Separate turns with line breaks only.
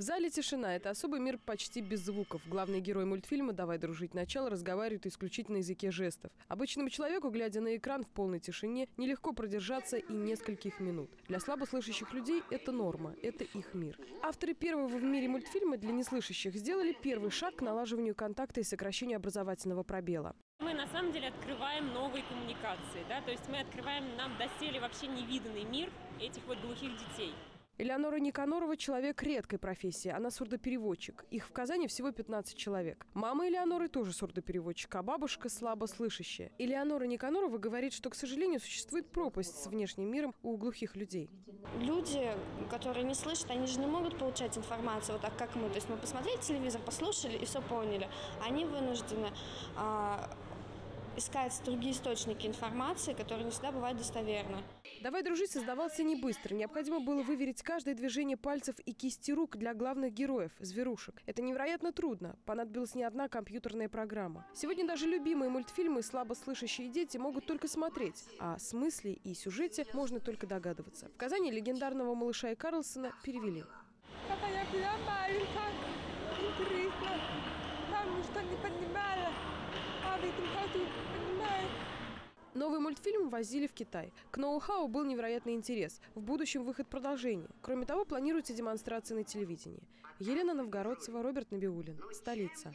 В зале тишина – это особый мир почти без звуков. Главный герой мультфильма «Давай дружить. Начало» разговаривает исключительно на языке жестов. Обычному человеку, глядя на экран в полной тишине, нелегко продержаться и нескольких минут. Для слабослышащих людей это норма, это их мир. Авторы первого в мире мультфильма для неслышащих сделали первый шаг к налаживанию контакта и сокращению образовательного пробела.
Мы на самом деле открываем новые коммуникации, да, то есть мы открываем нам доселе вообще невиданный мир этих вот глухих детей.
Элеонора Никанорова – человек редкой профессии. Она сурдопереводчик. Их в Казани всего 15 человек. Мама Элеоноры тоже сурдопереводчик, а бабушка слабослышащая. Элеонора Никанорова говорит, что, к сожалению, существует пропасть с внешним миром у глухих людей.
Люди, которые не слышат, они же не могут получать информацию вот так, как мы. То есть мы посмотрели телевизор, послушали и все поняли. Они вынуждены а, искать другие источники информации, которые не всегда бывают достоверны.
«Давай дружить» создавался не быстро. Необходимо было выверить каждое движение пальцев и кисти рук для главных героев – зверушек. Это невероятно трудно. Понадобилась не одна компьютерная программа. Сегодня даже любимые мультфильмы слабослышащие дети могут только смотреть, а смысле и сюжете можно только догадываться. В Казани легендарного малыша и Карлсона перевели.
Когда я
Новый мультфильм возили в Китай. К ноу-хау был невероятный интерес. В будущем выход продолжения. Кроме того, планируется демонстрация на телевидении. Елена Новгородцева, Роберт Набиулин. Столица.